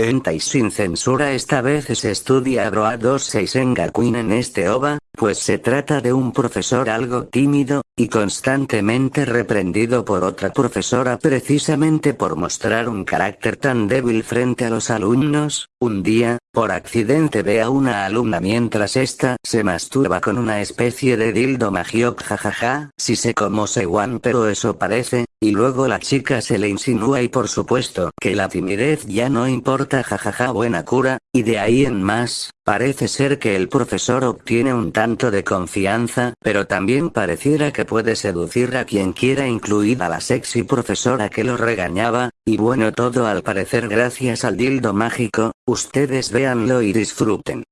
Y sin censura. Esta vez se estudia Broa 26 en Gakuin en este OVA, pues se trata de un profesor algo tímido, y constantemente reprendido por otra profesora precisamente por mostrar un carácter tan débil frente a los alumnos, un día, por accidente ve a una alumna mientras esta se masturba con una especie de dildo magiok jajaja, si sé cómo se one pero eso parece, y luego la chica se le insinúa y por supuesto que la timidez ya no importa jajaja buena cura, y de ahí en más, Parece ser que el profesor obtiene un tanto de confianza, pero también pareciera que puede seducir a quien quiera incluida la sexy profesora que lo regañaba, y bueno todo al parecer gracias al dildo mágico, ustedes véanlo y disfruten.